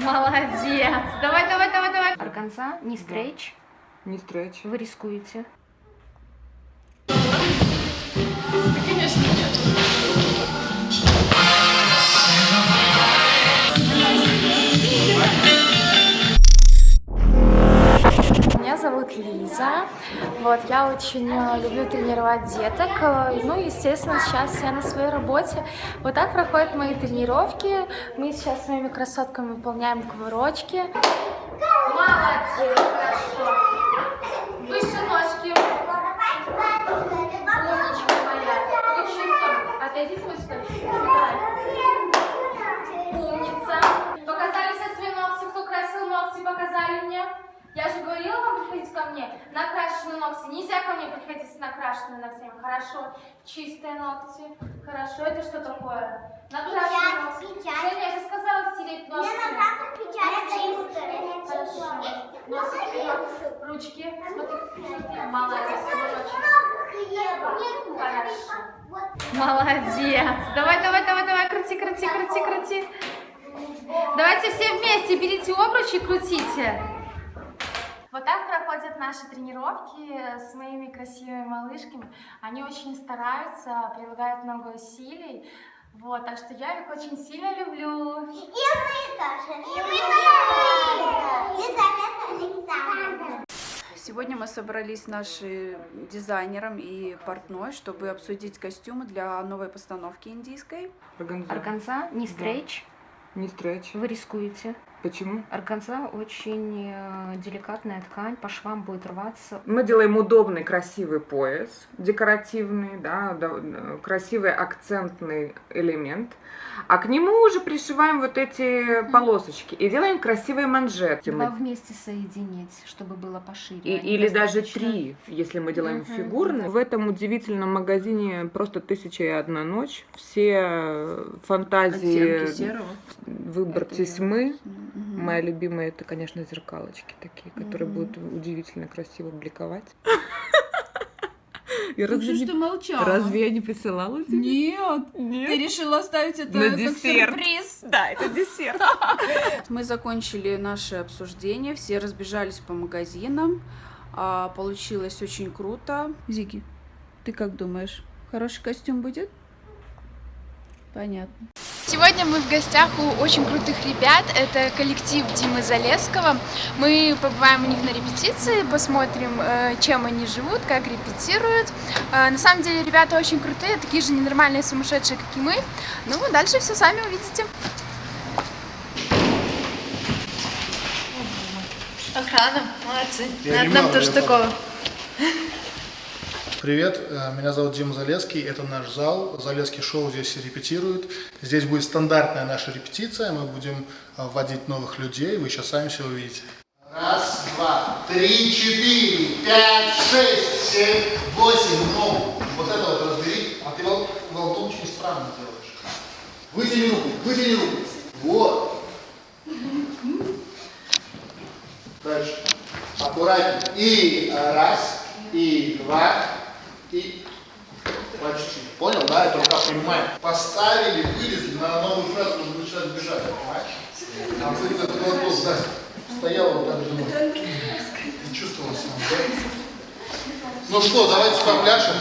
Молодец. Давай, давай, давай, давай. Органза, не стрейч. Не стретч. Вы рискуете. Зовут Лиза. Вот, я очень э, люблю тренировать деток. Э, Ну, естественно, сейчас я на своей работе. Вот так проходят мои тренировки. Мы сейчас с моими красотками выполняем кувырочки. Молодец, хорошо. Мне приходить с накрашенными ногтями. Хорошо. Чистые ногти. Хорошо. Это что такое? Накрашенные ногти. Женя, я же сказала стереть ногти. Хорошо. Носик. Ручки. Смотри. Молодец. Хорошо. Молодец. Давай, давай, давай, давай. Крути, крути, крути, крути. Давайте все вместе берите обруч и крутите. Вот так проходят наши тренировки с моими красивыми малышками. Они очень стараются, прилагают много усилий. Вот, так что я их очень сильно люблю. Сегодня мы собрались с нашим дизайнером и портной, чтобы обсудить костюмы для новой постановки индийской. Органза. Органза, не стрейч. Не стретч. Вы рискуете. Почему? Органза очень э, деликатная ткань, по швам будет рваться. Мы делаем удобный, красивый пояс, декоративный, да, да, э, красивый акцентный элемент. А к нему уже пришиваем вот эти полосочки и делаем красивые манжеты. Два Мы- вместе соединить, чтобы было пошире. и- или даже достаточно- три, если мы делаем Мгм. фигурные. В этом удивительном магазине просто тысяча и одна ночь. Все фантазии, Оттенки серого. выбор Это тесьмы. Мгм. Моя любимая это, конечно, зеркалочки такие, которые Мгм. будут удивительно красиво бликовать. И Как разве, не- ты молчала? разве я не присылала тебе? Нет, Нет. ты решила оставить это На как десерт. сюрприз. Да, это десерт. Мы закончили наше обсуждение, все разбежались по магазинам. А, Получилось очень круто. Зики, ты как думаешь, хороший костюм будет? Понятно. Сегодня мы в гостях у очень крутых ребят. Это коллектив Димы Залесского. Мы побываем у них на репетиции, посмотрим, э, чем они живут, как репетируют. Э, На самом деле ребята очень крутые, такие же ненормальные, сумасшедшие, как и мы. Ну, дальше все сами увидите. Охрана, молодцы. Надо нам тоже такого. Привет, э, меня зовут Дима Залеский, это наш зал, Залеский шоу здесь репетирует. Здесь будет стандартная наша репетиция, мы будем э, вводить новых людей, вы сейчас сами все увидите. Раз, два, три, четыре, пять, шесть, семь, восемь, ну, вот это вот разбери, а ты вол- волну очень странно делаешь. Вытяни руку, вытяни руку, вот. Дальше. Аккуратнее. И раз, и два, и почти. Понял, да? Это рука прямая. Поставили, вылезли, на новую фразу нужно начинать бежать, понимаешь? А ты этот вопрос, да, стоял вот так думал. Не чувствовал себя, да? Ну что, давайте попляшем.